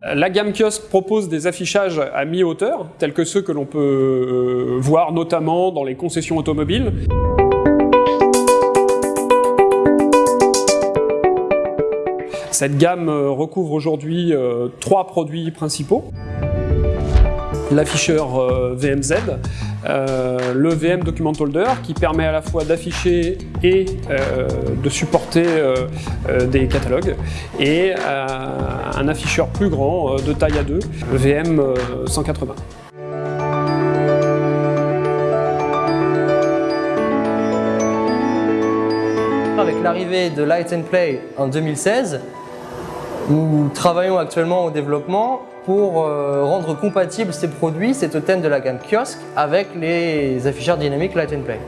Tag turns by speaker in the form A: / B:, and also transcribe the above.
A: La gamme kiosque propose des affichages à mi-hauteur, tels que ceux que l'on peut euh, voir notamment dans les concessions automobiles. Cette gamme euh, recouvre aujourd'hui euh, trois produits principaux. L'afficheur euh, VMZ, le VM Document Holder qui permet à la fois d'afficher et de supporter des catalogues et un afficheur plus grand de taille A2, le VM 180.
B: Avec l'arrivée de Light and Play en 2016, nous travaillons actuellement au développement pour euh, rendre compatibles ces produits, ces totems de la gamme kiosque, avec les afficheurs dynamiques Light and Play.